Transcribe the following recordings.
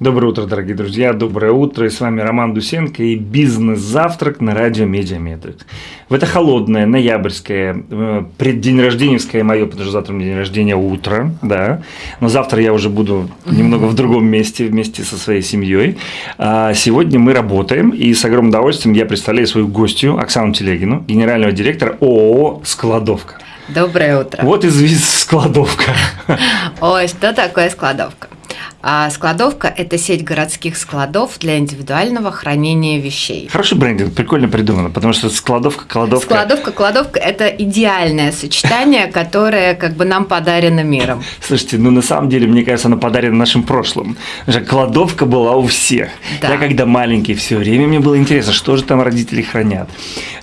Доброе утро, дорогие друзья, доброе утро. И с вами Роман Дусенко и бизнес-завтрак на радио Медиаметрикс. В это холодное, ноябрьское, э, преддень рожденевское мое, потому что завтра у меня день рождения утро, да. Но завтра я уже буду немного в другом месте вместе со своей семьей. А сегодня мы работаем, и с огромным удовольствием я представляю свою гостью Оксану Телегину, генерального директора ООО «Складовка». Доброе утро. Вот из складовка. Ой, что такое складовка? А складовка – это сеть городских складов для индивидуального хранения вещей. Хороший брендинг, прикольно придумано, потому что складовка, кладовка. Складовка, кладовка – это идеальное сочетание, которое как бы нам подарено миром. Слушайте, ну на самом деле, мне кажется, оно подарено нашим прошлым. Кладовка была у всех. Да. Я когда маленький, все время мне было интересно, что же там родители хранят.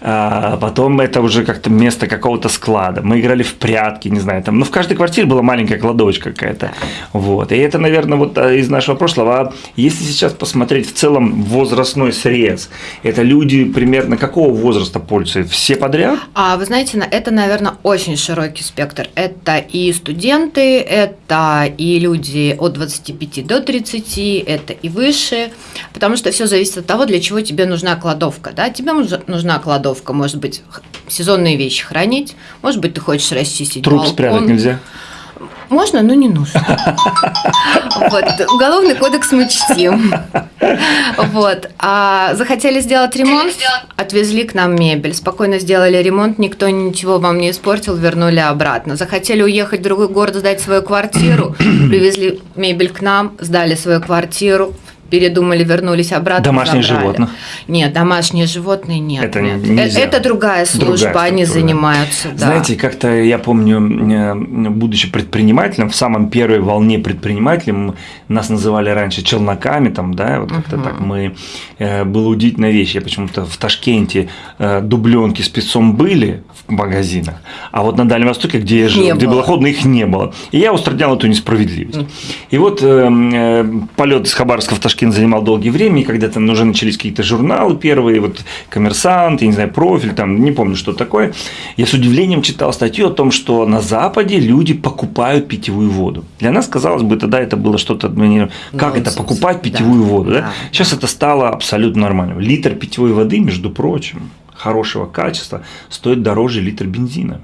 А потом это уже как-то место какого-то склада. Мы играли в прятки, не знаю, там, ну в каждой квартире была маленькая кладовочка какая-то. Вот. И это, наверное, вот а, из нашего прошлого. А если сейчас посмотреть в целом возрастной срез, это люди примерно какого возраста пользуются? Все подряд? А вы знаете, это, наверное, очень широкий спектр. Это и студенты, это и люди от 25 до 30, это и выше, потому что все зависит от того, для чего тебе нужна кладовка. Да? Тебе нужна кладовка, может быть, сезонные вещи хранить, может быть, ты хочешь расчистить Труп балкон. спрятать нельзя? Можно, но не нужно. Вот. Уголовный кодекс мы чтим. Вот. А захотели сделать ремонт, отвезли к нам мебель. Спокойно сделали ремонт, никто ничего вам не испортил, вернули обратно. Захотели уехать в другой город, сдать свою квартиру, привезли мебель к нам, сдали свою квартиру, передумали, вернулись обратно. Домашние животные? Нет, домашние животные нет. Это, нет. Нельзя. это другая служба, другая они занимаются. Да. Знаете, как-то я помню, э, будучи предпринимателем, в самом первой волне предпринимателем нас называли раньше челноками, там, да, вот как-то угу. так мы. Э, было удивительная вещь. Я почему-то в Ташкенте э, дубленки с пиццом были в магазинах, а вот на Дальнем Востоке, где я жил, где было холодно, их не было. И я устранял эту несправедливость. И вот полет из Хабаровска в Ташкент Пушкин занимал долгие время, и когда там уже начались какие-то журналы первые, вот «Коммерсант», я не знаю, «Профиль», там, не помню, что такое, я с удивлением читал статью о том, что на Западе люди покупают питьевую воду. Для нас, казалось бы, тогда это было что-то, ну, как это, покупать питьевую да, воду, да? да? Сейчас это стало абсолютно нормально. Литр питьевой воды, между прочим, хорошего качества, стоит дороже литра бензина.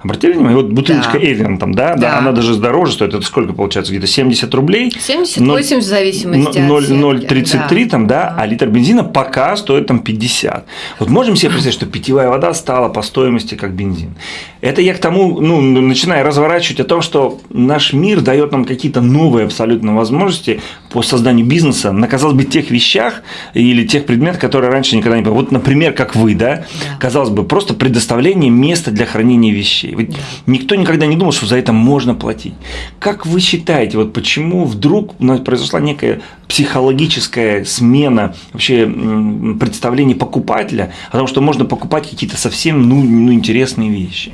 Обратили внимание, вот бутылочка да. Там, да, да, да, она даже дороже стоит, это сколько получается, где-то 70 рублей? 70-80 в зависимости 0, от 0,33 да. там, да, а литр бензина пока стоит там 50. Вот можем себе представить, что питьевая вода стала по стоимости как бензин. Это я к тому, ну, начинаю разворачивать о том, что наш мир дает нам какие-то новые абсолютно возможности по созданию бизнеса на, казалось бы, тех вещах или тех предметах, которые раньше никогда не было. Вот, например, как вы, да, да. казалось бы, просто предоставление места для хранения вещей. Ведь да. никто никогда не думал, что за это можно платить. Как вы считаете, вот почему вдруг произошла некая психологическая смена вообще представления покупателя о том, что можно покупать какие-то совсем ну, ну, интересные вещи?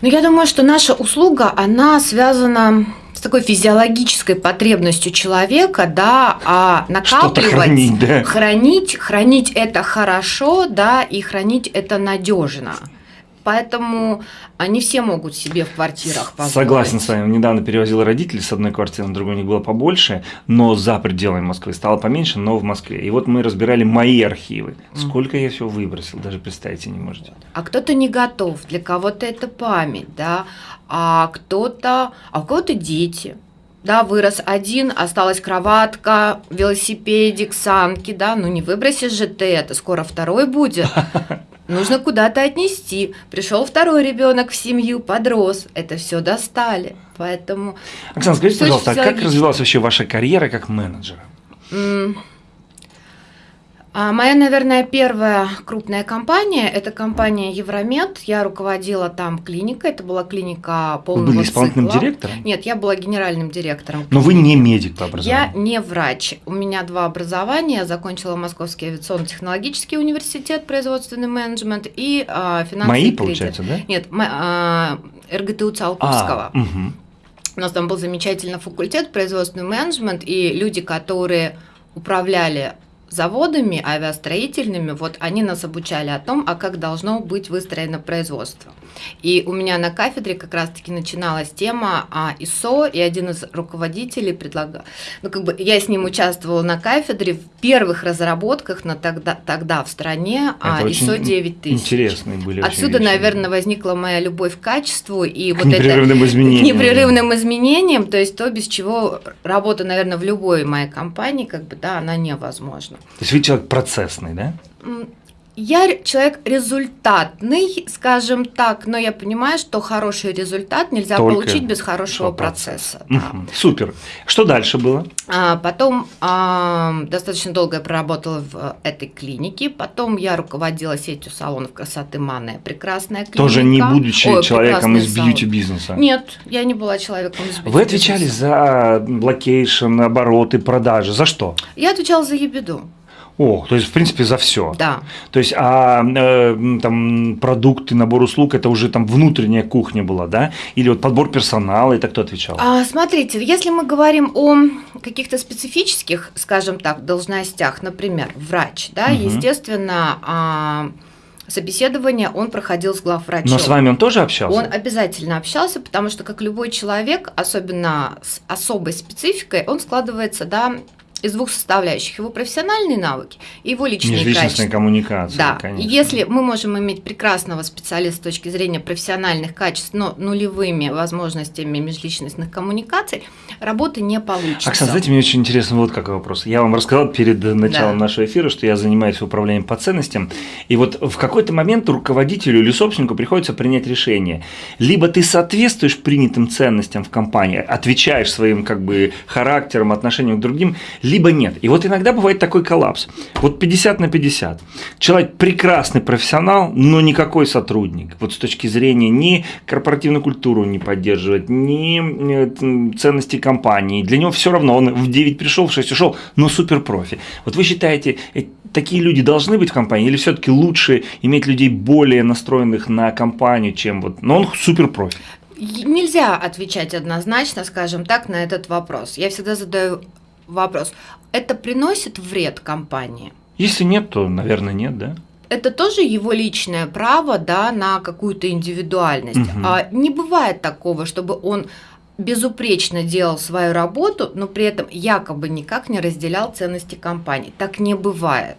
Ну, я думаю, что наша услуга, она связана с такой физиологической потребностью человека, да, а накапливать, хранить, да. хранить, хранить это хорошо, да, и хранить это надежно. Поэтому они все могут себе в квартирах позволить. Согласен с вами. Недавно перевозил родителей с одной квартиры на другую, у них было побольше, но за пределами Москвы стало поменьше, но в Москве. И вот мы разбирали мои архивы. Сколько я все выбросил, даже представить не можете. А кто-то не готов, для кого-то это память, да, а кто-то, а у кого-то дети да, вырос один, осталась кроватка, велосипедик, санки, да, ну не выбросишь же ты это, скоро второй будет. нужно куда-то отнести. Пришел второй ребенок в семью, подрос, это все достали. Поэтому. Оксана, скажите, пожалуйста, а как развивалась вообще ваша карьера как менеджера? А моя, наверное, первая крупная компания – это компания Евромед. Я руководила там клиникой. Это была клиника полного Вы были исполнительным цикла. директором? Нет, я была генеральным директором. Но вы не медик по образованию? Я не врач. У меня два образования. Я закончила Московский авиационно-технологический университет, производственный менеджмент и а, финансовый Мои, кредит. получается, да? Нет, а, РГТУ Циолковского. А, угу. У нас там был замечательный факультет производственный менеджмент, и люди, которые управляли заводами авиастроительными, вот они нас обучали о том, а как должно быть выстроено производство. И у меня на кафедре как раз-таки начиналась тема а, ИСО, и один из руководителей предлагал, ну как бы я с ним участвовала на кафедре в первых разработках на тогда, тогда в стране а, ISO 9000. Интересные были. Отсюда, наверное, возникла моя любовь к качеству и к вот непрерывным это изменениям. непрерывным изменениям, то есть то, без чего работа, наверное, в любой моей компании, как бы, да, она невозможна. То есть вы человек процессный, да? Я человек результатный, скажем так, но я понимаю, что хороший результат нельзя Только получить без хорошего что процесс. процесса. да. Супер. Что дальше было? А потом а, достаточно долго я проработала в этой клинике. Потом я руководила сетью салонов красоты Мане. Прекрасная клиника. Тоже не будучи Ой, человеком из бьюти-бизнеса. Нет, я не была человеком из Вы отвечали за location, обороты, продажи. За что? Я отвечала за EBITDA. О, то есть, в принципе, за все. Да. То есть, а э, там продукты, набор услуг это уже там внутренняя кухня была, да? Или вот подбор персонала, это кто отвечал? А, смотрите, если мы говорим о каких-то специфических, скажем так, должностях, например, врач, да, Мгм. естественно, а, собеседование он проходил с главврачом. Но с вами он тоже общался? Он обязательно общался, потому что, как любой человек, особенно с особой спецификой, он складывается, да, из двух составляющих. Его профессиональные навыки и его личные Межличностная качества. коммуникация, Да, конечно. если мы можем иметь прекрасного специалиста с точки зрения профессиональных качеств, но нулевыми возможностями межличностных коммуникаций, работы не получится. Оксана, знаете, мне очень интересно вот какой вопрос. Я вам рассказал перед началом Да. нашего эфира, что я занимаюсь управлением по ценностям. И вот в какой-то момент руководителю или собственнику приходится принять решение. Либо ты соответствуешь принятым ценностям в компании, отвечаешь своим как бы характером, отношением к другим, либо нет. И вот иногда бывает такой коллапс. Вот 50 на 50. Человек прекрасный профессионал, но никакой сотрудник. Вот с точки зрения ни корпоративную культуру не поддерживает, ни э, ценности компании. Для него все равно, он в 9 пришел, в 6 ушел, но супер профи. Вот вы считаете, э, такие люди должны быть в компании, или все-таки лучше иметь людей более настроенных на компанию, чем вот, но он супер профи? Нельзя отвечать однозначно, скажем так, на этот вопрос. Я всегда задаю вопрос. Это приносит вред компании? Если нет, то, наверное, нет, да? это тоже его личное право, да, на какую-то индивидуальность. Мгм. А не бывает такого, чтобы он безупречно делал свою работу, но при этом якобы никак не разделял ценности компании. Так не бывает.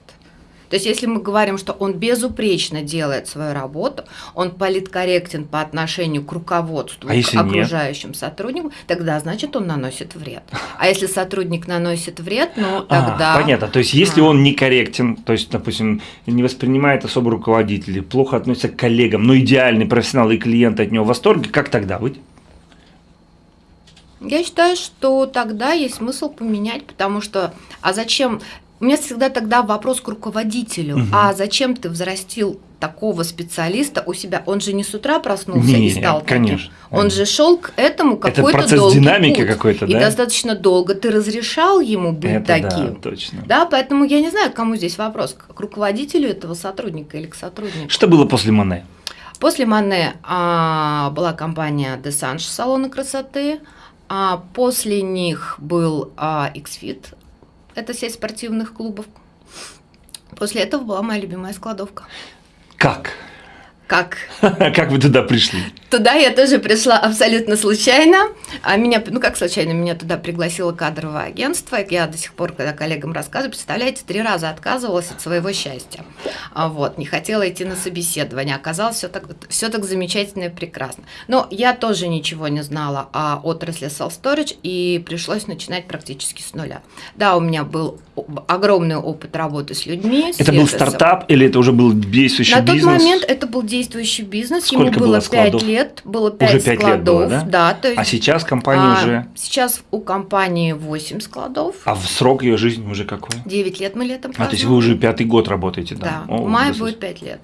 То есть, если мы говорим, что он безупречно делает свою работу, он политкорректен по отношению к руководству, А к нет? окружающим сотрудникам, тогда значит он наносит вред. А если сотрудник наносит вред, ну А, тогда. понятно. То есть, если А. он некорректен, то есть, допустим, не воспринимает особо руководителей, плохо относится к коллегам, но идеальный профессионал и клиенты от него в восторге, как тогда быть? Я считаю, что тогда есть смысл поменять, потому что, а зачем, у меня всегда тогда вопрос к руководителю, Мгм. а зачем ты взрастил такого специалиста у себя? Он же не с утра проснулся Не, и стал таким. конечно, Он же шел к этому Это какой-то процесс долгий динамики какой-то, И да? достаточно долго ты разрешал ему быть Это таким. да, точно. Да, поэтому я не знаю, кому здесь вопрос, к руководителю этого сотрудника или к сотруднику. Что было после Мане? После Мане а, была компания Dessange салоны красоты, а после них был а, Xfit, это сеть спортивных клубов. После этого была моя любимая складовка. Как? Как? Как вы туда пришли? Туда я тоже пришла абсолютно случайно. А меня, ну как случайно, меня туда пригласило кадровое агентство. Я до сих пор, когда коллегам рассказываю, представляете, три раза отказывалась от своего счастья. А вот, не хотела идти на собеседование. Оказалось, все так, все так замечательно и прекрасно. Но я тоже ничего не знала о отрасли self-storage и пришлось начинать практически с нуля. Да, у меня был огромный опыт работы с людьми. с Это был сервисом. стартап или это уже был действующий На бизнес? тот момент это был действующий бизнес, Сколько ему было было складов? 5 лет, было 5 Уже пять лет было, складов, да? то есть, А сейчас компания а, уже... Сейчас у компании 8 складов, А в срок ее жизни уже какой? 9 лет мы летом А, то есть вы уже пятый год работаете, Да, да? О, в мае будет 5 лет.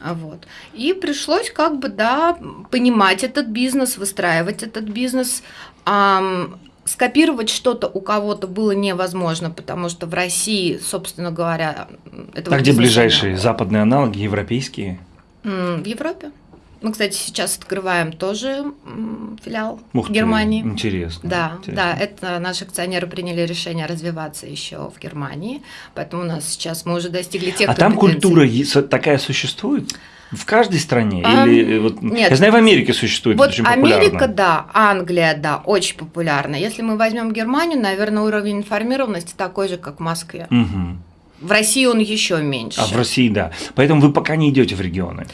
А Вот. И пришлось как бы, да, понимать этот бизнес, выстраивать этот бизнес. Ам, скопировать что-то у кого-то было невозможно, потому что в России, собственно говоря, этого А где ближайшие было. западные аналоги, европейские? В Европе. Мы, кстати, сейчас открываем тоже филиал Ух в Германии. Ты, интересно. Да, интересно. да, это наши акционеры приняли решение развиваться еще в Германии, поэтому у нас сейчас мы уже достигли тех. А там культура такая существует? В каждой стране? А, Или вот, нет. Я знаю, в Америке существует вот очень Америка, популярно. да, Англия, да, очень популярна. Если мы возьмем Германию, наверное, уровень информированности такой же, как в Москве. Угу. В России он еще меньше. А в России, да. Поэтому вы пока не идете в регионы.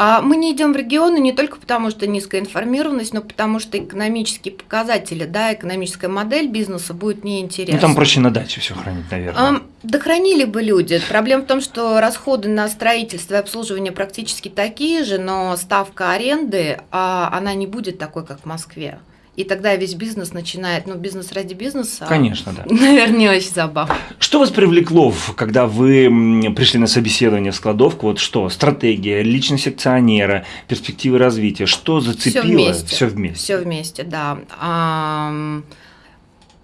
А мы не идем в регионы не только потому, что низкая информированность, но потому что экономические показатели, да, экономическая модель бизнеса будет неинтересна. Ну, там проще на даче все хранить, наверное. А, да хранили бы люди. Проблема в том, что расходы на строительство и обслуживание практически такие же, но ставка аренды, а, она не будет такой, как в Москве. И тогда весь бизнес начинает, ну, бизнес ради бизнеса. Конечно, да. Наверное, не очень забавно. Что вас привлекло, когда вы пришли на собеседование в складовку? Вот что? Стратегия, личность акционера, перспективы развития. Что зацепило? Все вместе. Все вместе. Все вместе, да.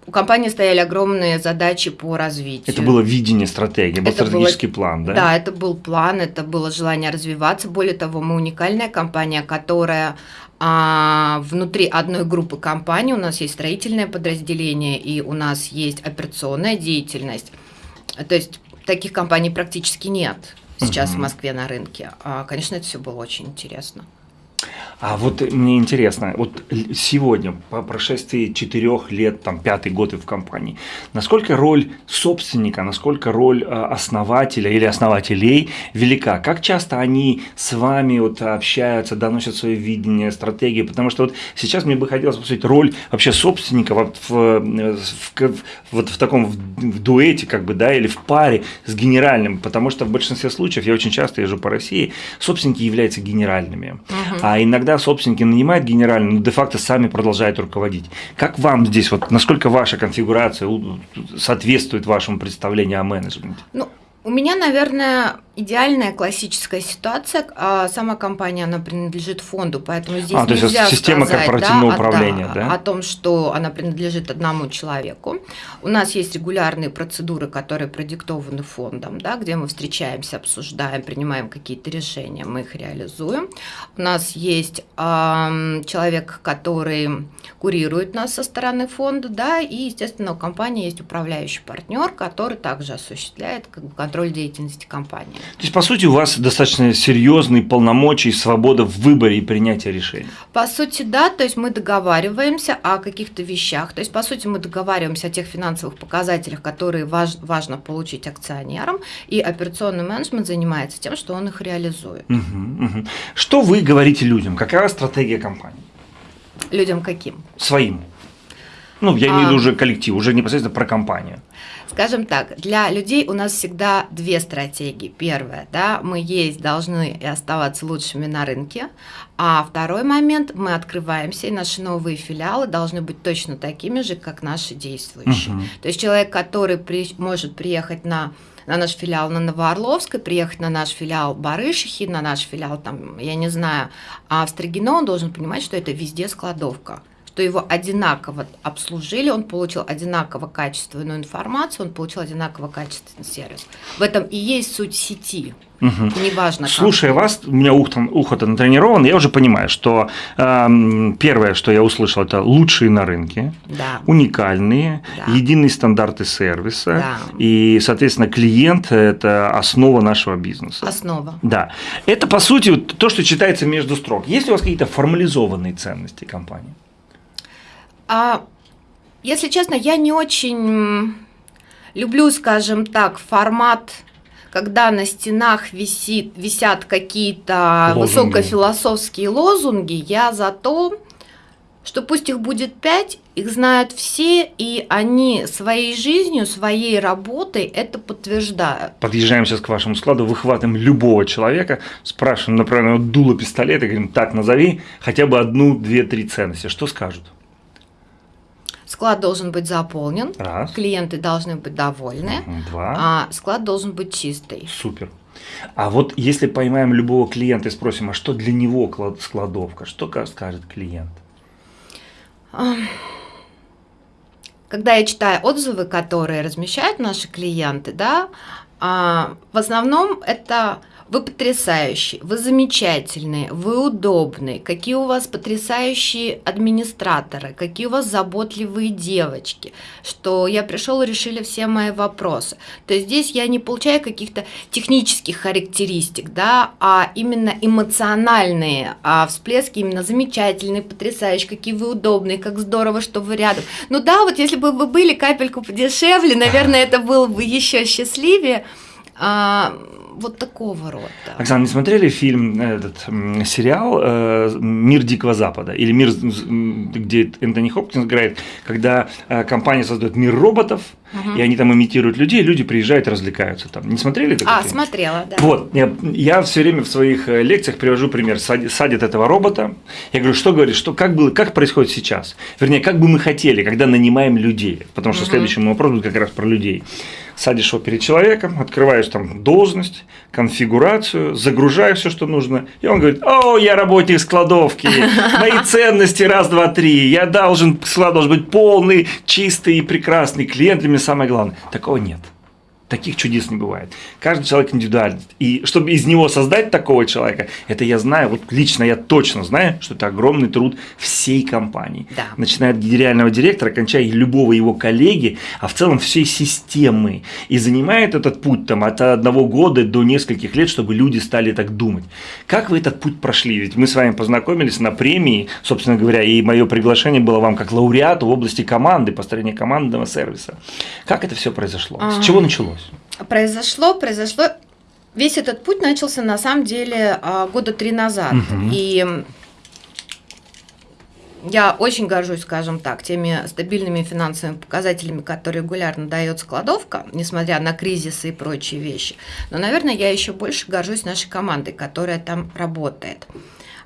У компании стояли огромные задачи по развитию. Это было видение стратегии, был это стратегический было, план, да? Да, это был план, это было желание развиваться. Более того, мы уникальная компания, которая а внутри одной группы компаний у нас есть строительное подразделение и у нас есть операционная деятельность. То есть таких компаний практически нет сейчас угу. в Москве на рынке. А, конечно, это все было очень интересно. А вот мне интересно, вот сегодня, по прошествии четырех лет, там, пятый год и в компании, насколько роль собственника, насколько роль а, основателя или основателей велика? Как часто они с вами вот общаются, доносят свое видение, стратегии? Потому что вот сейчас мне бы хотелось посмотреть роль вообще собственника вот в, в, в, вот в таком в, в дуэте, как бы, да, или в паре с генеральным, потому что в большинстве случаев, я очень часто езжу по России, собственники являются генеральными. Uh-huh. А иногда собственники нанимают генерального, но де-факто сами продолжают руководить. Как вам здесь, вот насколько ваша конфигурация соответствует вашему представлению о менеджменте? Ну, у меня, наверное, идеальная классическая ситуация. А сама компания, она принадлежит фонду, поэтому здесь а, нельзя то есть система сказать, корпоративного да, управления, да, да? о том, что она принадлежит одному человеку. У нас есть регулярные процедуры, которые продиктованы фондом, да, где мы встречаемся, обсуждаем, принимаем какие-то решения, мы их реализуем. У нас есть э, человек, который курирует нас со стороны фонда, да, и, естественно, у компании есть управляющий партнер, который также осуществляет как бы, контроль деятельности компании. То есть, по сути, у вас достаточно серьезные полномочия и свобода в выборе и принятии решений. По сути, да, то есть мы договариваемся о каких-то вещах, то есть, по сути, мы договариваемся о тех финансовых показателях, которые важ, важно получить акционерам, и операционный менеджмент занимается тем, что он их реализует. Угу, угу. Что вы говорите людям? Какая стратегия компании? Людям каким? Своим. Ну, я имею в виду а. уже коллектив, уже непосредственно про компанию. Скажем так, для людей у нас всегда две стратегии. Первая, да, мы есть должны и оставаться лучшими на рынке, а второй момент, мы открываемся, и наши новые филиалы должны быть точно такими же, как наши действующие. Угу. То есть человек, который при, может приехать на на наш филиал на Новоорловской, приехать на наш филиал Барышихи, на наш филиал, там, я не знаю, а в Строгино он должен понимать, что это везде складовка что его одинаково обслужили, он получил одинаково качественную информацию, он получил одинаково качественный сервис. В этом и есть суть сети. Угу. Неважно. Слушая как. вас, у меня ухо, ухо-то натренировано, я уже понимаю, что э, первое, что я услышал, это лучшие на рынке, да. уникальные, да. единые стандарты сервиса, да. и, соответственно, клиент – это основа нашего бизнеса. Основа. Да. Это, по сути, то, что читается между строк. Есть ли у вас какие-то формализованные ценности компании? А, если честно, я не очень люблю, скажем так, формат когда на стенах висит, висят какие-то высокофилософские лозунги, я за то, что пусть их будет пять, их знают все, и они своей жизнью, своей работой это подтверждают. Подъезжаем сейчас к вашему складу, выхватываем любого человека, спрашиваем, например, дуло пистолета, говорим, так, назови хотя бы одну, две, три ценности. Что скажут? Склад должен быть заполнен, Раз. клиенты должны быть довольны, Два. а склад должен быть чистый. Супер. А вот если поймаем любого клиента и спросим, а что для него складовка, что скажет клиент? Когда я читаю отзывы, которые размещают наши клиенты, да, а, в основном это Вы потрясающий, вы замечательные, вы удобные, какие у вас потрясающие администраторы, какие у вас заботливые девочки, что я пришел и решили все мои вопросы. То есть здесь я не получаю каких-то технических характеристик, да, а именно эмоциональные а всплески, именно замечательные, потрясающие, какие вы удобные, как здорово, что вы рядом. Ну да, вот если бы вы были капельку подешевле, наверное, это было бы еще счастливее. А, вот такого рода. Оксана, не смотрели фильм, этот сериал э, «Мир Дикого Запада» или «Мир, где Энтони Хопкинс играет», когда э, компания создает мир роботов, угу. и они там имитируют людей, люди приезжают развлекаются там. Не смотрели такой А, фильм? смотрела, да. Вот, я, я все время в своих э, лекциях привожу пример. Садит этого робота, я говорю, что говорит, что как, было, как происходит сейчас? Вернее, как бы мы хотели, когда нанимаем людей, потому что угу. следующий мой вопрос будет как раз про людей садишь его перед человеком, открываешь там должность, конфигурацию, загружаешь все, что нужно, и он говорит, о, я работник складовки, мои ценности раз, два, три, я должен, склад должен быть полный, чистый и прекрасный, клиент для меня самое главное. Такого нет. Таких чудес не бывает. Каждый человек индивидуален. И чтобы из него создать такого человека, это я знаю, вот лично я точно знаю, что это огромный труд всей компании. Да. Начиная от генерального директора, кончая любого его коллеги, а в целом всей системы. И занимает этот путь там, от одного года до нескольких лет, чтобы люди стали так думать. Как вы этот путь прошли? Ведь мы с вами познакомились на премии, собственно говоря, и мое приглашение было вам как лауреату в области команды, построения командного сервиса. Как это все произошло? С чего началось? Произошло, произошло. Весь этот путь начался на самом деле а, года три назад. Угу. И я очень горжусь, скажем так, теми стабильными финансовыми показателями, которые регулярно дает складовка, несмотря на кризисы и прочие вещи. Но, наверное, я еще больше горжусь нашей командой, которая там работает.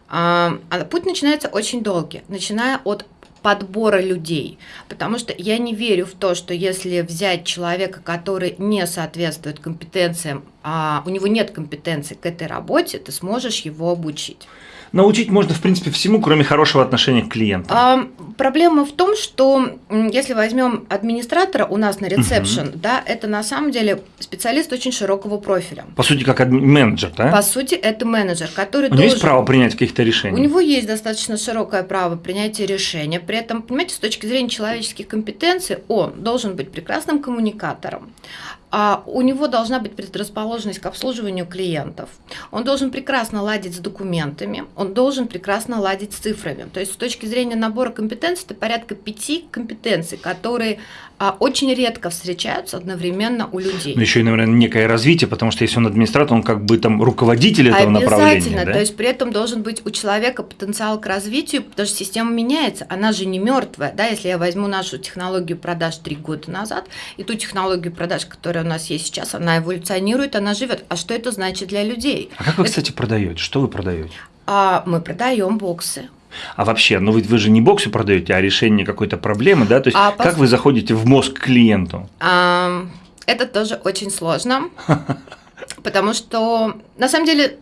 А, а путь начинается очень долгий, начиная от подбора людей. Потому что я не верю в то, что если взять человека, который не соответствует компетенциям, а у него нет компетенции к этой работе, ты сможешь его обучить. Научить можно, в принципе, всему, кроме хорошего отношения к клиенту. А, проблема в том, что если возьмем администратора у нас на ресепшн, угу. да, это на самом деле специалист очень широкого профиля. По сути, как менеджер, да? По сути, это менеджер, который У него должен... есть право принять каких-то решений? У него есть достаточно широкое право принятия решения. При этом, понимаете, с точки зрения человеческих компетенций, он должен быть прекрасным коммуникатором у него должна быть предрасположенность к обслуживанию клиентов. Он должен прекрасно ладить с документами, он должен прекрасно ладить с цифрами. То есть с точки зрения набора компетенций, это порядка пяти компетенций, которые а, очень редко встречаются одновременно у людей. Но еще и, наверное, некое развитие, потому что если он администратор, он как бы там руководитель этого направления. Обязательно, да? то есть при этом должен быть у человека потенциал к развитию, потому что система меняется, она же не мертвая. Да? Если я возьму нашу технологию продаж три года назад и ту технологию продаж, которая которая у нас есть сейчас, она эволюционирует, она живет. А что это значит для людей? А как вы, это... кстати, продаете? Что вы продаете? А, мы продаем боксы. А вообще, ну ведь вы же не боксы продаете, а решение какой-то проблемы, да? То есть а как пос... вы заходите в мозг клиенту? А, это тоже очень сложно, потому что на самом деле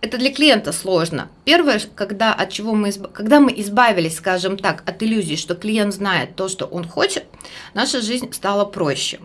это для клиента сложно. Первое, когда от чего мы изб... когда мы избавились, скажем так, от иллюзии, что клиент знает то, что он хочет, наша жизнь стала проще.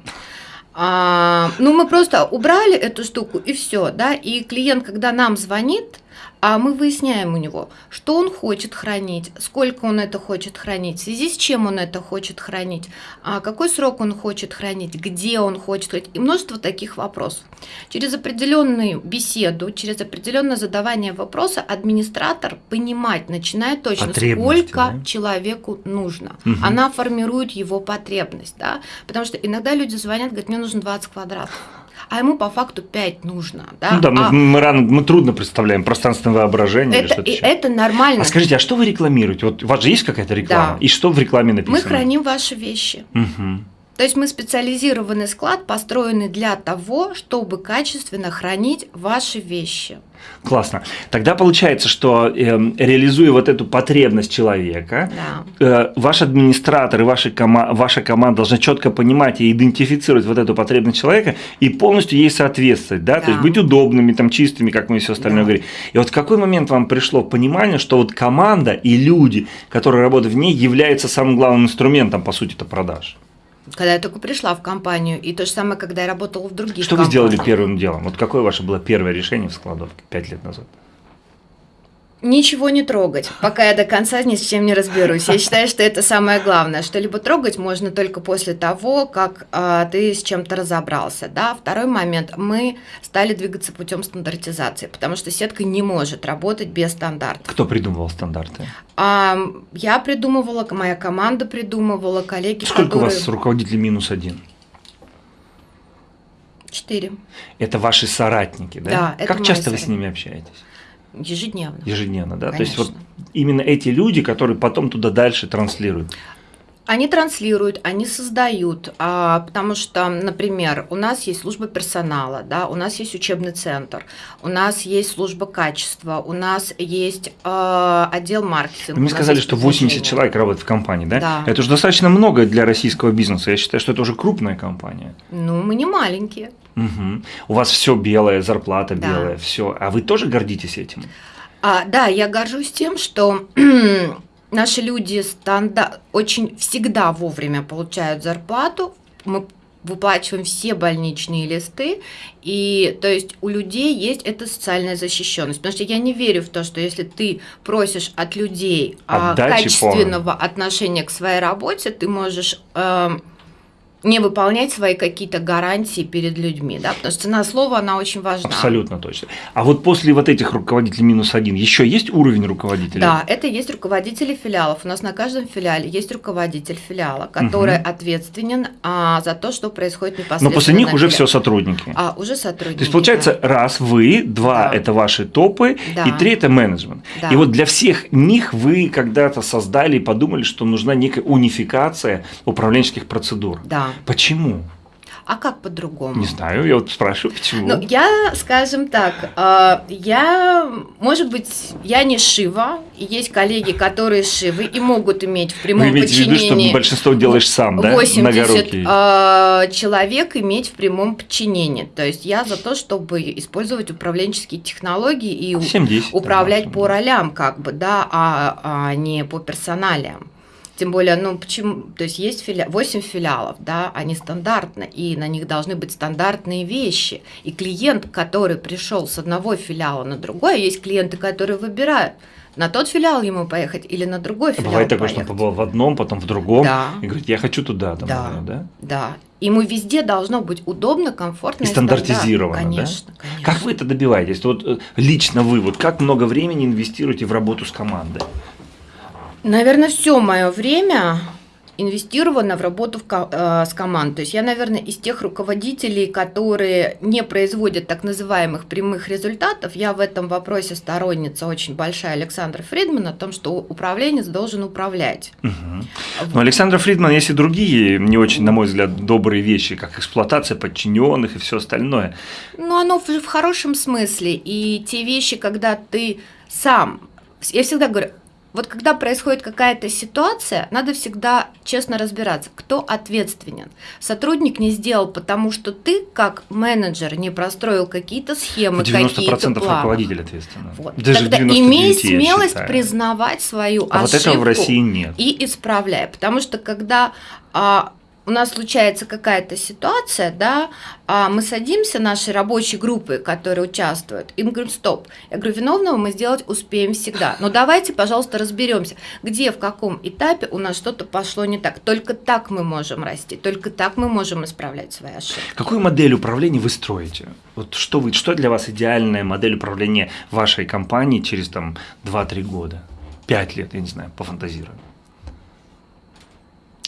А, ну, мы просто убрали эту штуку и все, да, и клиент, когда нам звонит, а мы выясняем у него, что он хочет хранить, сколько он это хочет хранить, в связи с чем он это хочет хранить, а какой срок он хочет хранить, где он хочет хранить, и множество таких вопросов. Через определенную беседу, через определенное задавание вопроса администратор понимать начинает точно, сколько да? человеку нужно. Угу. Она формирует его потребность, да, потому что иногда люди звонят, говорят, мне нужно 20 квадратов а ему по факту 5 нужно. Да, ну, да а... мы, мы, рано, мы трудно представляем пространственное воображение. Это, или что это нормально. А скажите, а что вы рекламируете? Вот у вас же есть какая-то реклама? Да. И что в рекламе написано? Мы храним ваши вещи. Угу. То есть мы специализированный склад, построенный для того, чтобы качественно хранить ваши вещи. Классно. Тогда получается, что э, реализуя вот эту потребность человека, да. э, ваш администратор и ваша, кома ваша команда должна четко понимать и идентифицировать вот эту потребность человека и полностью ей соответствовать, да? да. то есть быть удобными, там, чистыми, как мы все остальное да. говорим. И вот в какой момент вам пришло понимание, что вот команда и люди, которые работают в ней, являются самым главным инструментом, по сути, это продаж? Когда я только пришла в компанию, и то же самое, когда я работала в других Что компаниях. вы сделали первым делом? Вот какое ваше было первое решение в складовке пять лет назад? Ничего не трогать, пока я до конца ни с чем не разберусь. Я считаю, что это самое главное. Что-либо трогать можно только после того, как а, ты с чем-то разобрался. Да? Второй момент. Мы стали двигаться путем стандартизации, потому что сетка не может работать без стандартов. Кто придумывал стандарты? А, я придумывала, моя команда придумывала, коллеги, Сколько которые... у вас руководителей минус один? Четыре. Это ваши соратники, да? Да, Как часто вы с ними общаетесь? Ежедневно. Ежедневно, да? То есть вот Конечно. именно эти люди, которые потом туда дальше транслируют. Они транслируют, они создают, а, потому что, например, у нас есть служба персонала, да, у нас есть учебный центр, у нас есть служба качества, у нас есть а, отдел маркетинга. Вы мне у нас сказали, что 80 продвижение. человек работает в компании, да? Да. Это же достаточно много для российского бизнеса. Я считаю, что это уже крупная компания. Ну, мы не маленькие. Мгм. У вас все белое, зарплата Да. белая, все. А вы тоже гордитесь этим? А, да, я горжусь тем, что наши люди станда... очень всегда вовремя получают зарплату. Мы выплачиваем все больничные листы, и то есть у людей есть эта социальная защищенность. Потому что я не верю в то, что если ты просишь от людей а, Отдачи качественного отношения к своей работе, ты можешь эм, не выполнять свои какие-то гарантии перед людьми, да, потому что цена слова, она очень важна. Абсолютно точно. А вот после вот этих руководителей минус один еще есть уровень руководителя? Да, это есть руководители филиалов. У нас на каждом филиале есть руководитель филиала, который ответственен а, за то, что происходит непосредственно. Но после них уже все сотрудники. А, уже сотрудники. То есть получается, раз вы, два Да. это ваши топы, Да. и три это менеджмент. Да. И вот для всех них вы когда-то создали и подумали, что нужна некая унификация управленческих процедур. Да. Почему? А как по-другому? Не знаю, я вот спрашиваю, почему. Ну, я, скажем так, э, я, может быть, я не Шива, есть коллеги, которые Шивы и могут иметь в вы прямом имеете в виду, что подчинении большинство делаешь сам, да? 80 Многорукий. э, человек иметь в прямом подчинении. То есть я за то, чтобы использовать управленческие технологии и у- 7-10, управлять да, по ролям, как бы, да, а, а не по персоналиям. Тем более, ну почему, то есть есть филя... 8 филиалов, да, они стандартны, и на них должны быть стандартные вещи. И клиент, который пришел с одного филиала на другой, есть клиенты, которые выбирают, на тот филиал ему поехать или на другой филиал Бывает такое, что он побывал в одном, потом в другом, Да. и говорит, я хочу туда, там, Да. наверное, да? Да. Ему везде должно быть удобно, комфортно И стандартизировано, да? Конечно, конечно. Как вы это добиваетесь? Вот э, лично вы, вот как много времени инвестируете в работу с командой? Наверное, все мое время инвестировано в работу в ко- э, с командой. То есть я, наверное, из тех руководителей, которые не производят так называемых прямых результатов, я в этом вопросе сторонница очень большая Александра Фридмана о том, что управленец должен управлять. Мгм. Но Александр Фридман есть и другие, не очень, на мой взгляд, добрые вещи, как эксплуатация подчиненных и все остальное. Ну, оно в, в хорошем смысле. И те вещи, когда ты сам... Я всегда говорю, вот когда происходит какая-то ситуация, надо всегда честно разбираться, кто ответственен. Сотрудник не сделал, потому что ты, как менеджер, не простроил какие-то схемы, 90% какие-то планы. руководитель ответственен. Вот. Даже Тогда 99, имей смелость признавать свою А вот ошибку этого в России нет. и исправляй. Потому что когда а, у нас случается какая-то ситуация, да, а мы садимся, наши рабочие группы, которые участвуют, и мы говорим, стоп. Я говорю, виновного мы сделать успеем всегда. Но давайте, пожалуйста, разберемся, где, в каком этапе у нас что-то пошло не так. Только так мы можем расти, только так мы можем исправлять свои ошибки. Какую модель управления вы строите? Вот что, вы, что для вас идеальная модель управления вашей компании через там 2-3 года? 5 лет, я не знаю, пофантазирую.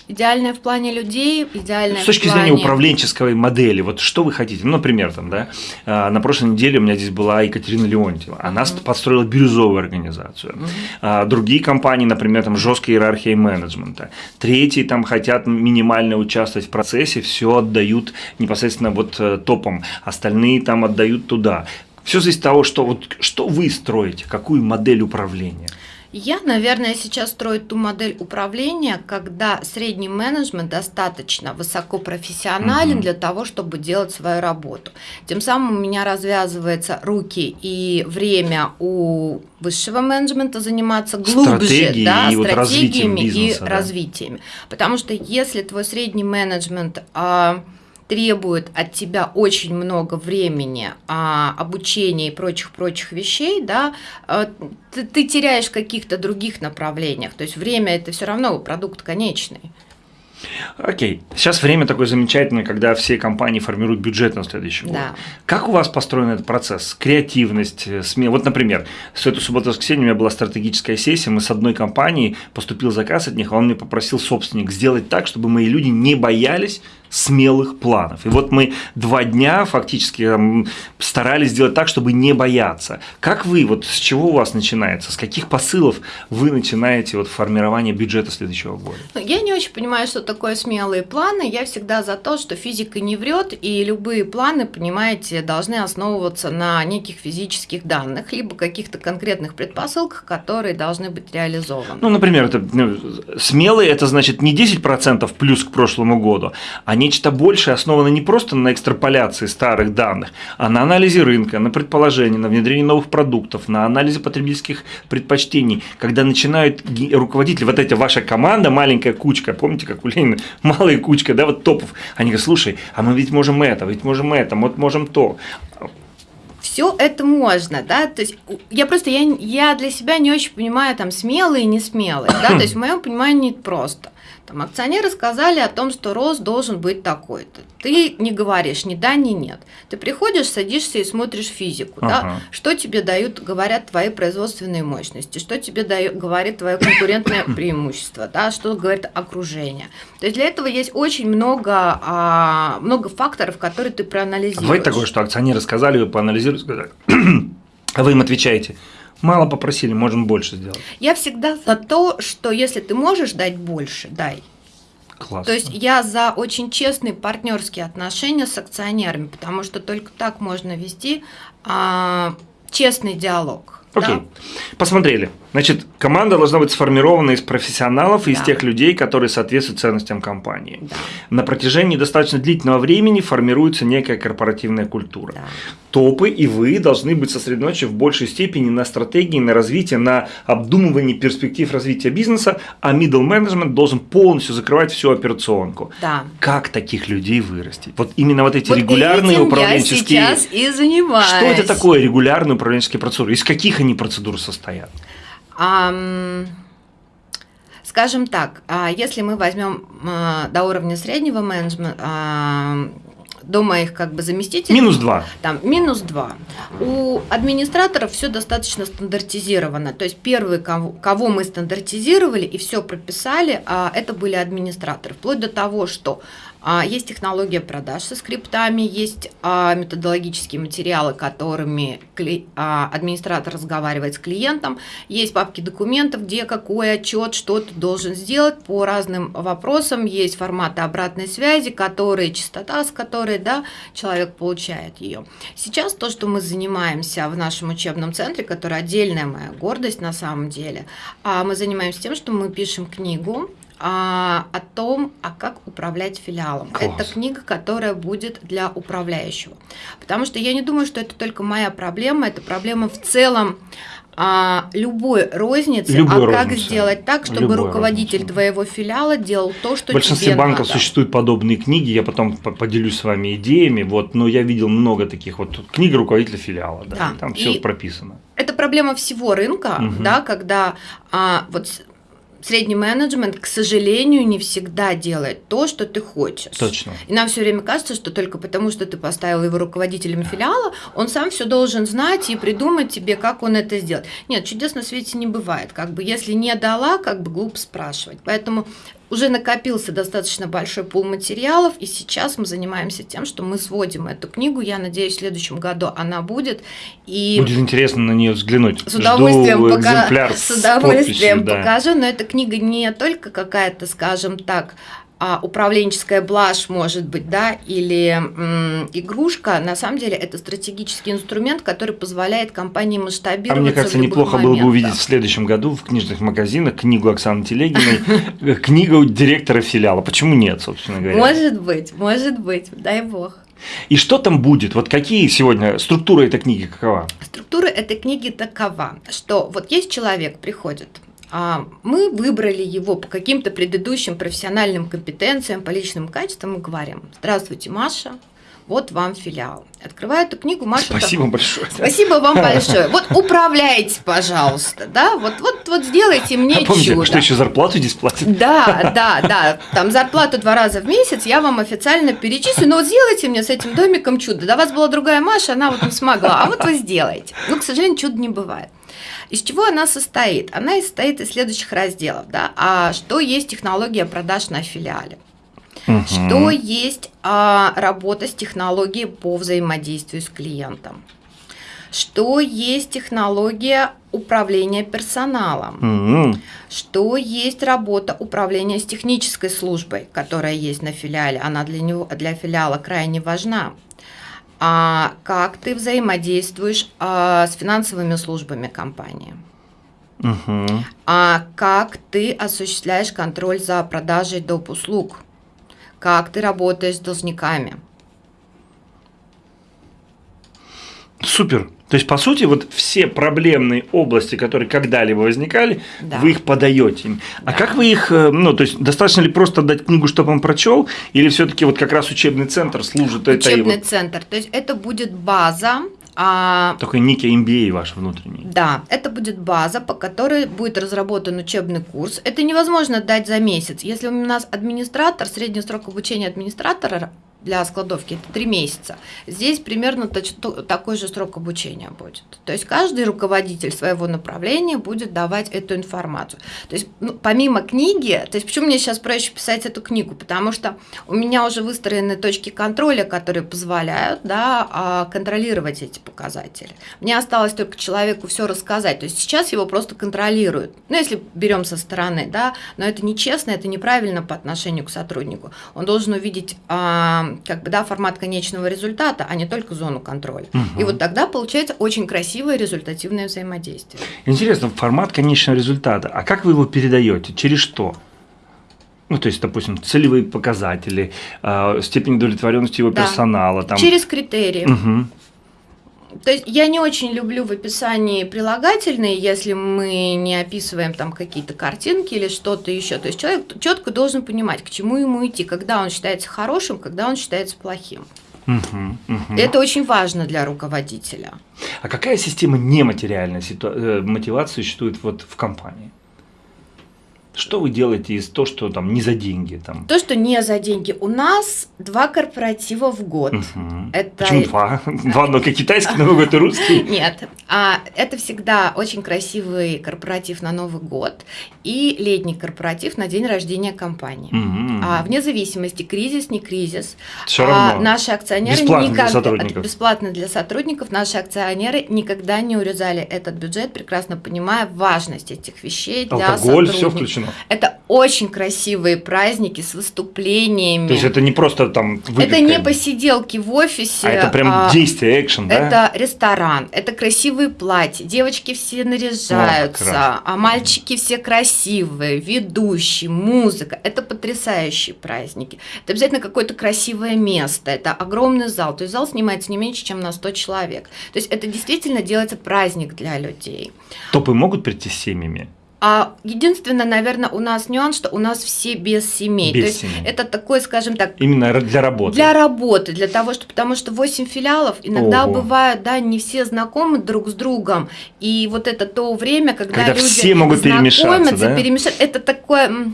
Идеальное в плане людей, идеальное С точки плане... зрения управленческой модели, вот что вы хотите? Ну, например, там, да, а, на прошлой неделе у меня здесь была Екатерина Леонтьева. Она Мгм. построила бирюзовую организацию. А, Другие компании, например, там жесткая иерархия менеджмента. Третьи там хотят минимально участвовать в процессе, все отдают непосредственно вот э, топом. Остальные там отдают туда. Все зависит от того, что, вот, что вы строите, какую модель управления. Я, наверное, сейчас строю ту модель управления, когда средний менеджмент достаточно высокопрофессионален угу. для того, чтобы делать свою работу. Тем самым у меня развязываются руки и время у высшего менеджмента заниматься глубже Стратегии да, и стратегиями вот бизнеса, и да. развитиями. Потому что если твой средний менеджмент а, требует от тебя очень много времени, а, обучения и прочих-прочих вещей, да, а, ты, ты теряешь в каких-то других направлениях. То есть время это все равно продукт конечный. Окей. Сейчас время такое замечательное, когда все компании формируют бюджет на следующий год. Да. Как у вас построен этот процесс? Креативность, э, смелость. Вот, например, с эту субботу-воскресенье у меня была стратегическая сессия, мы с одной компанией, поступил заказ от них, а он мне попросил собственник сделать так, чтобы мои люди не боялись смелых планов. И вот мы два дня фактически старались сделать так, чтобы не бояться. Как вы, вот с чего у вас начинается, с каких посылов вы начинаете вот формирование бюджета следующего года? Ну, я не очень понимаю, что такое смелые планы. Я всегда за то, что физика не врет, и любые планы, понимаете, должны основываться на неких физических данных, либо каких-то конкретных предпосылках, которые должны быть реализованы. Ну, например, это, ну, смелые – это значит не 10% плюс к прошлому году, а нечто большее основано не просто на экстраполяции старых данных, а на анализе рынка, на предположении, на внедрении новых продуктов, на анализе потребительских предпочтений, когда начинают руководители, вот эта ваша команда, маленькая кучка, помните, как у Ленина, малая кучка, да, вот топов, они говорят, слушай, а мы ведь можем это, ведь можем это, вот можем то все это можно, да, то есть я просто, я, я для себя не очень понимаю там смелые и не смелые, да, то есть в моем понимании просто. Там акционеры сказали о том, что рост должен быть такой-то. Ты не говоришь ни да, ни нет. Ты приходишь, садишься и смотришь физику. Ага. Да? Что тебе дают, говорят твои производственные мощности, что тебе дает, говорит твое конкурентное преимущество, да? что говорит окружение. То есть для этого есть очень много, а, много факторов, которые ты проанализируешь. Бывает такое, что акционеры сказали, вы поанализировали, сказали, а вы им отвечаете – Мало попросили, можем больше сделать. Я всегда за то, что если ты можешь дать больше, дай. Классно. То есть я за очень честные партнерские отношения с акционерами, потому что только так можно вести а, честный диалог. Окей. Да? Посмотрели. Значит, команда должна быть сформирована из профессионалов, да. из тех людей, которые соответствуют ценностям компании. Да. На протяжении достаточно длительного времени формируется некая корпоративная культура. Да. Топы и вы должны быть сосредоточены в большей степени на стратегии, на развитии, на обдумывании перспектив развития бизнеса, а middle management должен полностью закрывать всю операционку. Да. Как таких людей вырастить? Вот именно вот эти вот регулярные управленческие... я сейчас и занимаюсь. Что это такое регулярные управленческие процедуры? Из каких они процедур состоят? Скажем так, а, если мы возьмем а, до уровня среднего менеджмента, до моих как бы заместителей. Минус два. Там минус два. У администраторов все достаточно стандартизировано. То есть первые, кого, кого мы стандартизировали и все прописали, а, это были администраторы. Вплоть до того, что есть технология продаж со скриптами, есть а, методологические материалы, которыми а, администратор разговаривает с клиентом, есть папки документов, где какой отчет, что ты должен сделать по разным вопросам, есть форматы обратной связи, которые, частота, с которой да, человек получает ее. Сейчас то, что мы занимаемся в нашем учебном центре, который отдельная моя гордость на самом деле, мы занимаемся тем, что мы пишем книгу, а, о том, а как управлять филиалом. Класс. Это книга, которая будет для управляющего. Потому что я не думаю, что это только моя проблема, это проблема в целом а, любой розницы, любой а розницы. как сделать так, чтобы любой руководитель розницы. твоего филиала делал то, что В большинстве тебе банков надо. существуют подобные книги, я потом поделюсь с вами идеями, вот, но я видел много таких вот книга руководителя филиала, да, да. там все прописано. Это проблема всего рынка, угу. да, когда а, вот средний менеджмент, к сожалению, не всегда делает то, что ты хочешь. Точно. И нам все время кажется, что только потому, что ты поставил его руководителем филиала, он сам все должен знать и придумать тебе, как он это сделает. Нет, чудес на свете не бывает. Как бы если не дала, как бы глупо спрашивать. Поэтому уже накопился достаточно большой пул материалов, и сейчас мы занимаемся тем, что мы сводим эту книгу. Я надеюсь, в следующем году она будет. И будет интересно на нее взглянуть. С удовольствием, Жду пока... с удовольствием с подписью, покажу, да. но эта книга не только какая-то, скажем так, а, управленческая блажь, может быть, да, или м, игрушка, на самом деле это стратегический инструмент, который позволяет компании масштабироваться. А мне кажется, неплохо было бы увидеть в следующем году в книжных магазинах книгу Оксаны Телегиной, книгу директора филиала. Почему нет, собственно говоря? Может быть, может быть, дай бог. И что там будет? Вот какие сегодня структура этой книги какова? Структура этой книги такова, что вот есть человек, приходит, мы выбрали его по каким-то предыдущим профессиональным компетенциям, по личным качествам и говорим, здравствуйте, Маша, вот вам филиал. Открываю эту книгу, Маша. Спасибо так, большое. Спасибо вам большое. Вот управляйте, пожалуйста, да, вот, вот, вот сделайте мне а помните, чудо. что еще зарплату здесь платят? Да, да, да, там зарплату два раза в месяц я вам официально перечислю, но вот сделайте мне с этим домиком чудо. До вас была другая Маша, она вот не смогла, а вот вы сделаете. Ну, к сожалению, чудо не бывает. Из чего она состоит? Она состоит из следующих разделов. Да? А что есть технология продаж на филиале? Угу. Что есть а, работа с технологией по взаимодействию с клиентом? Что есть технология управления персоналом? Угу. Что есть работа управления с технической службой, которая есть на филиале? Она для, него, для филиала крайне важна а как ты взаимодействуешь а, с финансовыми службами компании. Угу. А как ты осуществляешь контроль за продажей доп. услуг? Как ты работаешь с должниками? Супер. То есть, по сути, вот все проблемные области, которые когда-либо возникали, да. вы их подаете. А да. как вы их, э, ну, то есть, достаточно ли просто дать книгу, чтобы он прочел, или все-таки вот как раз учебный центр служит учебный это? Учебный вот... центр. То есть, это будет база, а, Такой некий MBA ваш внутренний. Да, это будет база, по которой будет разработан учебный курс. Это невозможно дать за месяц. Если у нас администратор, средний срок обучения администратора для складовки это три месяца. Здесь примерно такой же срок обучения будет. То есть каждый руководитель своего направления будет давать эту информацию. То есть ну, помимо книги, то есть почему мне сейчас проще писать эту книгу, потому что у меня уже выстроены точки контроля, которые позволяют да, а, контролировать эти показатели. Мне осталось только человеку все рассказать. То есть сейчас его просто контролируют. Ну, если берем со стороны, да, но это нечестно, это неправильно по отношению к сотруднику. Он должен увидеть а, как бы, да, формат конечного результата, а не только зону контроля. Угу. И вот тогда получается очень красивое результативное взаимодействие. Интересно, формат конечного результата. А как вы его передаете? Через что? Ну, то есть, допустим, целевые показатели, э, степень удовлетворенности его да. персонала. Там... Через критерии. Угу. То есть я не очень люблю в описании прилагательные, если мы не описываем там какие-то картинки или что-то еще. То есть человек четко должен понимать, к чему ему идти, когда он считается хорошим, когда он считается плохим. Угу, угу. Это очень важно для руководителя. А какая система нематериальной ситу... Э, мотивации существует вот в компании? Что вы делаете из того, что там не за деньги? Там? То, что не за деньги. У нас два корпоратива в год. Угу. Это... Почему два? Два только китайский Новый год и русский? Нет. А, это всегда очень красивый корпоратив на Новый год и летний корпоратив на день рождения компании. Угу. А, вне зависимости, кризис, не кризис. Все равно. А, наши акционеры бесплатно никогда, для сотрудников. Бесплатно для сотрудников. Наши акционеры никогда не урезали этот бюджет, прекрасно понимая важность этих вещей для Алкоголь, все включено. Это очень красивые праздники с выступлениями. То есть это не просто там выпивка. Это не посиделки в офисе. А это прям а, действие, экшен, да? Это ресторан, это красивые платья, девочки все наряжаются, О, а мальчики все красивые, ведущие, музыка. Это потрясающие праздники. Это обязательно какое-то красивое место, это огромный зал. То есть зал снимается не меньше, чем на 100 человек. То есть это действительно делается праздник для людей. Топы могут прийти с семьями? А единственное, наверное, у нас нюанс, что у нас все без семей. Без То есть семей. это такой, скажем так. Именно для работы. Для работы, для того, что потому что 8 филиалов иногда Ого. бывают, да, не все знакомы друг с другом. И вот это то время, когда, когда люди все могут перемешаться, да? перемешаться, это такое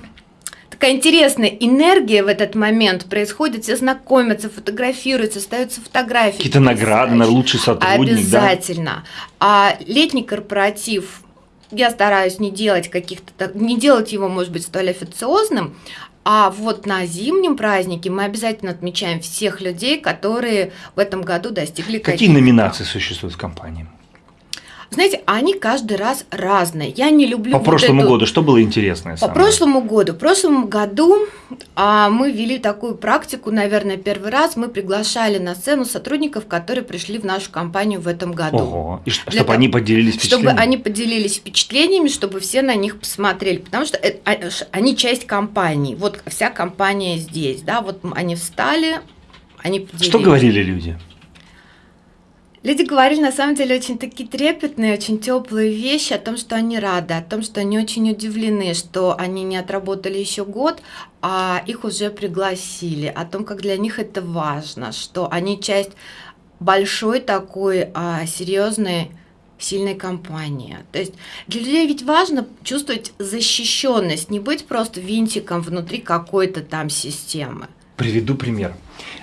такая интересная энергия в этот момент происходит, все знакомятся, фотографируются, ставятся фотографии. Какие-то награды на лучший сотрудник, Обязательно. Да? А летний корпоратив я стараюсь не делать каких-то, не делать его, может быть, столь официозным, а вот на зимнем празднике мы обязательно отмечаем всех людей, которые в этом году достигли Какие номинации существуют в компании? Знаете, они каждый раз разные. Я не люблю. По вот прошлому эту... году что было интересное? По самое? прошлому году. В прошлом году а, мы ввели такую практику, наверное, первый раз. Мы приглашали на сцену сотрудников, которые пришли в нашу компанию в этом году. Ого. И чтобы того- они поделились Чтобы впечатлениями. они поделились впечатлениями, чтобы все на них посмотрели, потому что это- а- они часть компании. Вот вся компания здесь, да, вот они встали, они поделились. Что говорили люди? Люди говорили на самом деле очень такие трепетные, очень теплые вещи о том, что они рады, о том, что они очень удивлены, что они не отработали еще год, а их уже пригласили, о том, как для них это важно, что они часть большой такой а, серьезной сильной компании. То есть для людей ведь важно чувствовать защищенность, не быть просто винтиком внутри какой-то там системы. Приведу пример.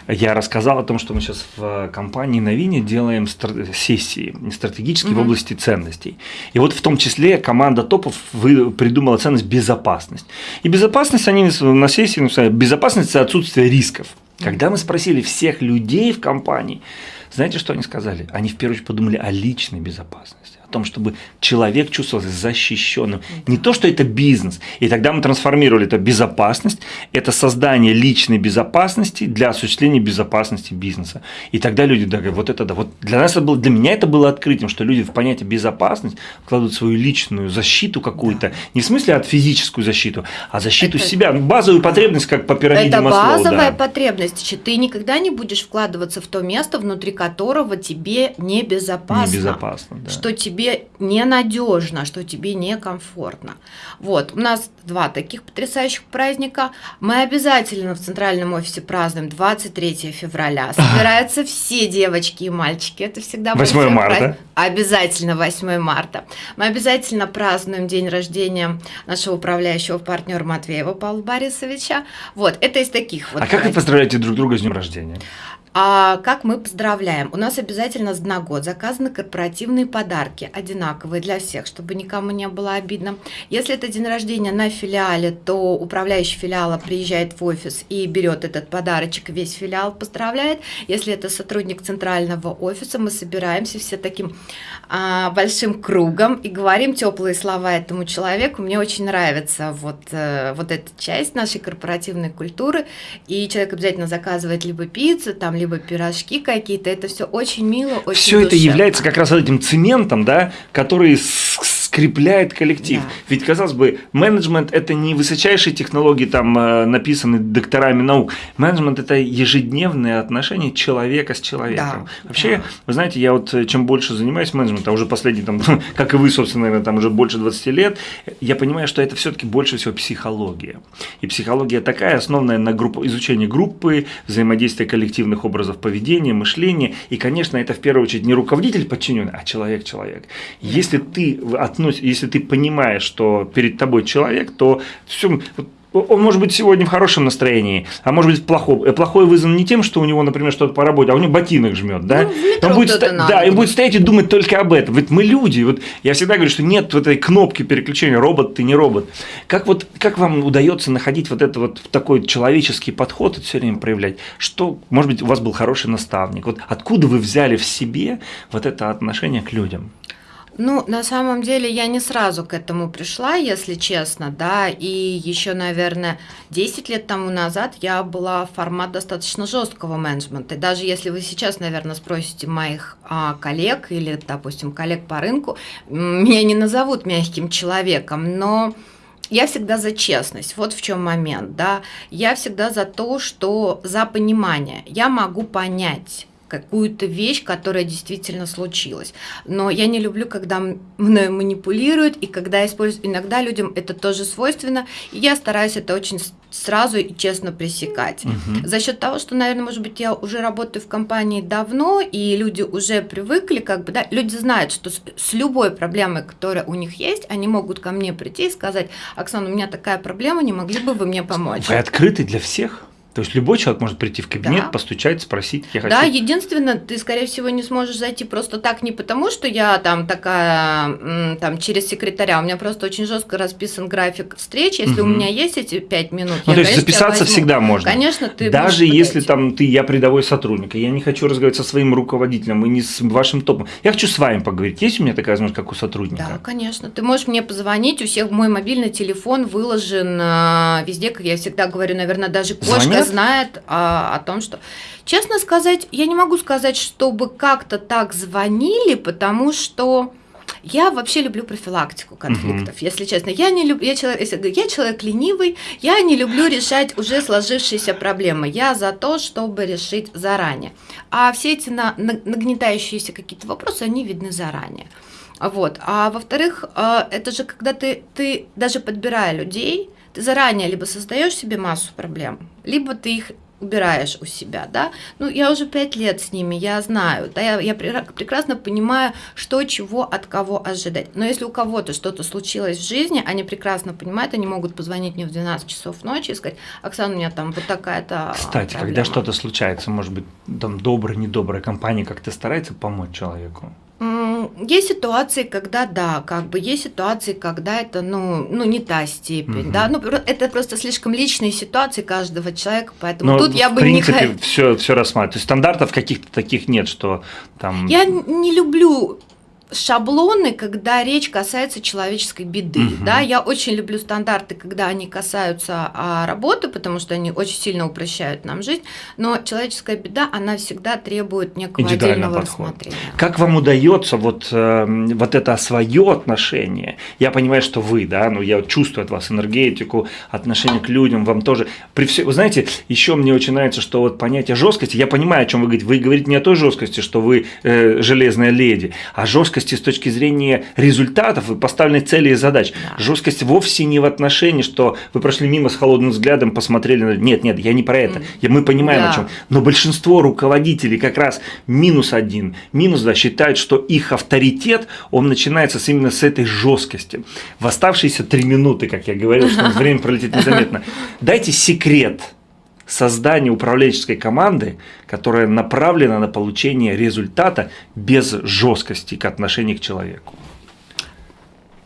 Я рассказал о том, что мы сейчас в компании Новине делаем стра- сессии стратегические в Мгм. области ценностей. И вот в том числе команда топов вы- придумала ценность безопасность. И безопасность они на сессии написали, безопасность – это отсутствие рисков. Когда мы спросили всех людей в компании, знаете, что они сказали? Они в первую очередь подумали о личной безопасности, том, чтобы человек чувствовал себя защищенным. Не то, что это бизнес. И тогда мы трансформировали это безопасность, это создание личной безопасности для осуществления безопасности бизнеса. И тогда люди да, говорят, вот это да. Вот для нас это было, для меня это было открытием, что люди в понятие безопасность вкладывают свою личную защиту какую-то, не в смысле от физическую защиту, а защиту Это- себя, ну, базовую потребность, как по пирамиде Это Маслоу, базовая да. потребность. Ты никогда не будешь вкладываться в то место, внутри которого тебе небезопасно. Небезопасно, да. Что тебе ненадежно, что тебе некомфортно. Вот, у нас два таких потрясающих праздника. Мы обязательно в центральном офисе празднуем 23 февраля. Собираются все девочки и мальчики. Это всегда 8 большой марта. праздник. Обязательно 8 марта. Мы обязательно празднуем день рождения нашего управляющего партнера Матвеева Павла Борисовича. Вот, это из таких вот А как вы поздравляете друг друга с днем рождения? А как мы поздравляем? У нас обязательно на год заказаны корпоративные подарки, одинаковые для всех, чтобы никому не было обидно. Если это день рождения на филиале, то управляющий филиала приезжает в офис и берет этот подарочек, весь филиал поздравляет. Если это сотрудник центрального офиса, мы собираемся все таким а, большим кругом и говорим теплые слова этому человеку. Мне очень нравится вот, э, вот эта часть нашей корпоративной культуры. И человек обязательно заказывает либо пиццу, там, либо пирожки какие-то. Это все очень мило, очень Все это является как раз этим цементом, да, который с- скрепляет коллектив. Да. Ведь, казалось бы, менеджмент – это не высочайшие технологии, там, э, написанные докторами наук. Менеджмент – это ежедневное отношение человека с человеком. Да, Вообще, да. вы знаете, я вот э, чем больше занимаюсь менеджментом, а уже последние, там, как и вы, собственно, наверное, там уже больше 20 лет, я понимаю, что это все-таки больше всего психология. И психология такая, основанная на группу, изучении группы, взаимодействия коллективных образов поведения, мышления. И, конечно, это в первую очередь не руководитель подчиненный, а человек-человек. Если ты относишь, если ты понимаешь, что перед тобой человек, то все, он может быть сегодня в хорошем настроении, а может быть в плохом. Э, Плохой вызван не тем, что у него, например, что-то по работе, а у него ботинок жмет, да? Ну, он будет, ста- да, и будет. будет стоять и думать только об этом. Ведь мы люди. Вот я всегда говорю, что нет вот этой кнопки переключения робот ты не робот. Как вот как вам удается находить вот это вот такой человеческий подход и все время проявлять? Что, может быть, у вас был хороший наставник? Вот откуда вы взяли в себе вот это отношение к людям? Ну, на самом деле, я не сразу к этому пришла, если честно, да, и еще, наверное, 10 лет тому назад я была в формат достаточно жесткого менеджмента. Даже если вы сейчас, наверное, спросите моих а, коллег или, допустим, коллег по рынку, меня не назовут мягким человеком, но я всегда за честность. Вот в чем момент, да. Я всегда за то, что за понимание. Я могу понять какую-то вещь, которая действительно случилась. Но я не люблю, когда м- мной манипулируют, и когда используют. Иногда людям это тоже свойственно, и я стараюсь это очень сразу и честно пресекать. Мгм. За счет того, что, наверное, может быть, я уже работаю в компании давно, и люди уже привыкли, как бы, да, люди знают, что с, с любой проблемой, которая у них есть, они могут ко мне прийти и сказать, Оксана, у меня такая проблема, не могли бы вы мне помочь? Вы открыты для всех? То есть любой человек может прийти в кабинет, Да. постучать, спросить, я хочу. Да, единственное, ты, скорее всего, не сможешь зайти просто так, не потому, что я там такая, там, через секретаря. У меня просто очень жестко расписан график встреч. Если у Мгм. меня есть эти пять минут, Ну, я, то есть конечно, записаться возьму. всегда можно. Конечно, ты Даже если подойти. там ты, я рядовой сотрудник, и я не хочу разговаривать со своим руководителем и не с вашим топом. Я хочу с вами поговорить. Есть у меня такая возможность, как у сотрудника? Да, конечно. Ты можешь мне позвонить, у всех мой мобильный телефон выложен а, везде, как я всегда говорю, наверное, даже кошка Звонят? Знает а, о том, что... Честно сказать, я не могу сказать, чтобы как-то так звонили, потому что я вообще люблю профилактику конфликтов, если честно. Я не люблю, я человек, если говорю, я человек ленивый, я не люблю решать уже сложившиеся проблемы. Я за то, чтобы решить заранее. А все эти на- на- нагнетающиеся какие-то вопросы, они видны заранее. Вот. А во-вторых, э, это же когда ты, ты даже подбирая людей, ты заранее либо создаешь себе массу проблем, либо ты их убираешь у себя, да. Ну, я уже пять лет с ними, я знаю, да, я, я пре- прекрасно понимаю, что, чего, от кого ожидать. Но если у кого-то что-то случилось в жизни, они прекрасно понимают, они могут позвонить мне в 12 часов ночи и сказать, Оксана, у меня там вот такая-то Кстати, когда проблема». что-то случается, может быть, там добрая, недобрая компания как-то старается помочь человеку. Есть ситуации, когда да, как бы есть ситуации, когда это ну, ну не та степень, Мгм. да, ну это просто слишком личные ситуации каждого человека, поэтому Но тут я бы не принципе хо- все, все рассматривать. То есть стандартов каких-то таких нет, что там. Я не люблю шаблоны, когда речь касается человеческой беды. Мгм. Да, я очень люблю стандарты, когда они касаются а, работы, потому что они очень сильно упрощают нам жизнь. Но человеческая беда, она всегда требует некого отдельного подхода. рассмотрения. Как вам удается вот, э, вот это свое отношение? Я понимаю, что вы, да, ну я чувствую от вас энергетику, отношение к людям, вам тоже. При все, вы знаете, еще мне очень нравится, что вот понятие жесткости, я понимаю, о чем вы говорите. Вы говорите не о той жесткости, что вы э, железная леди, а жесткости с точки зрения результатов и поставленной цели и задач. Да. Жесткость вовсе не в отношении, что вы прошли мимо с холодным взглядом, посмотрели на... Нет, нет, я не про это. Я- Мы понимаем, Да. о чем. Но большинство руководителей как раз минус один, минус два считают, что их авторитет, он начинается с именно с этой жесткости. В оставшиеся три минуты, как я говорил, что время пролетит незаметно. Дайте секрет создания управленческой команды, которая направлена на получение результата без жесткости к отношению к человеку.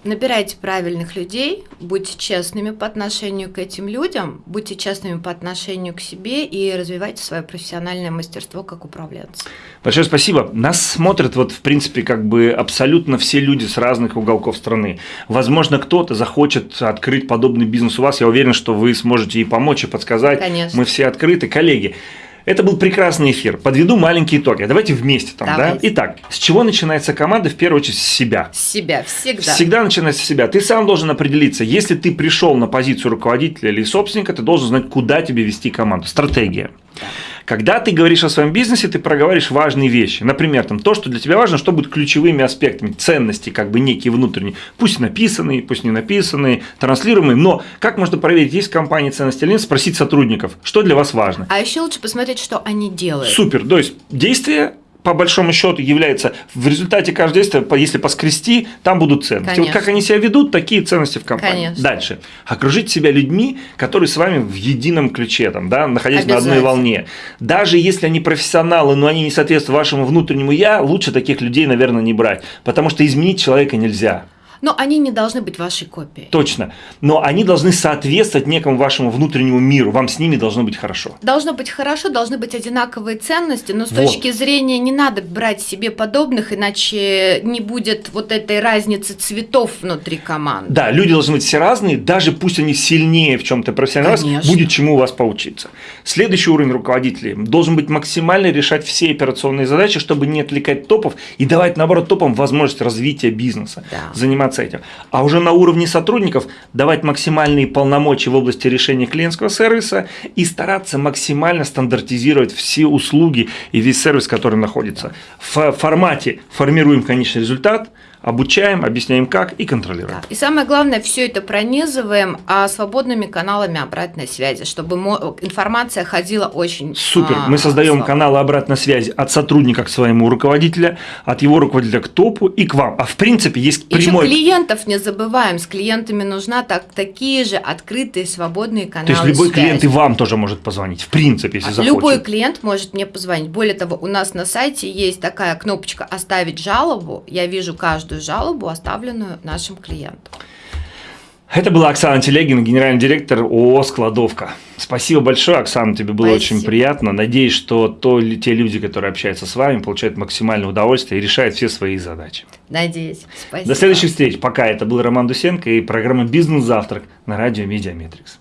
Набирайте правильных людей, будьте честными по отношению к этим людям, будьте честными по отношению к себе и развивайте свое профессиональное мастерство как управленца. Большое спасибо. Нас смотрят вот в принципе как бы абсолютно все люди с разных уголков страны. Возможно, кто-то захочет открыть подобный бизнес у вас. Я уверен, что вы сможете и помочь, и подсказать. Конечно. Мы все открыты. Коллеги, это был прекрасный эфир. Подведу маленькие итоги. Давайте вместе там, да? Давайте. Итак, с чего начинается команда? В первую очередь с себя. С себя всегда. Всегда начинается с себя. Ты сам должен определиться, если ты пришел на позицию руководителя или собственника, ты должен знать, куда тебе вести команду. Стратегия. Да. Когда ты говоришь о своем бизнесе, ты проговариваешь важные вещи. Например, там, то, что для тебя важно, что будет ключевыми аспектами ценности, как бы некие внутренние. Пусть написанные, пусть не написанные, транслируемые. Но как можно проверить, есть в компании ценности или нет, спросить сотрудников, что для вас важно. А еще лучше посмотреть, что они делают. Супер. То есть действие по большому счету является в результате каждого действия, если поскрести, там будут ценности. Вот как Конечно. они себя ведут, такие ценности в компании. Конечно. Дальше. Окружить себя людьми, которые с вами в едином ключе, там, да, находясь на одной волне. Даже если они профессионалы, но они не соответствуют вашему внутреннему я, лучше таких людей, наверное, не брать. Потому что изменить человека нельзя. Но они не должны быть вашей копией. Точно. Но они должны соответствовать некому вашему внутреннему миру. Вам с ними должно быть хорошо. Должно быть хорошо, должны быть одинаковые ценности, но с Вот. точки зрения не надо брать себе подобных, иначе не будет вот этой разницы цветов внутри команды. Да, люди должны быть все разные, даже пусть они сильнее в чем-то профессионально, будет чему у вас поучиться. Следующий уровень руководителей должен быть максимально решать все операционные задачи, чтобы не отвлекать топов и давать, наоборот, топам возможность развития бизнеса, Да. заниматься этим. А уже на уровне сотрудников давать максимальные полномочия в области решения клиентского сервиса и стараться максимально стандартизировать все услуги и весь сервис, который находится. В формате формируем конечный результат, обучаем, объясняем как и контролируем. Да. И самое главное, все это пронизываем а, свободными каналами обратной связи, чтобы информация ходила очень Супер. А, Мы создаем слабо. каналы обратной связи от сотрудника к своему руководителю, от его руководителя к топу и к вам. А в принципе есть прямой... Еще клиентов не забываем. С клиентами нужна так, такие же открытые, свободные каналы То есть любой связи. клиент и вам тоже может позвонить, в принципе, если а захочет. Любой клиент может мне позвонить. Более того, у нас на сайте есть такая кнопочка «Оставить жалобу». Я вижу каждую жалобу, оставленную нашим клиентам. Это была Оксана Телегина, генеральный директор ООО «Складовка». Спасибо большое, Оксана, тебе было Спасибо. очень приятно. Надеюсь, что то, те люди, которые общаются с вами, получают максимальное удовольствие и решают все свои задачи. Надеюсь. Спасибо. До следующих встреч. Пока. Это был Роман Дусенко и программа «Бизнес-завтрак» на радио «Медиаметрикс».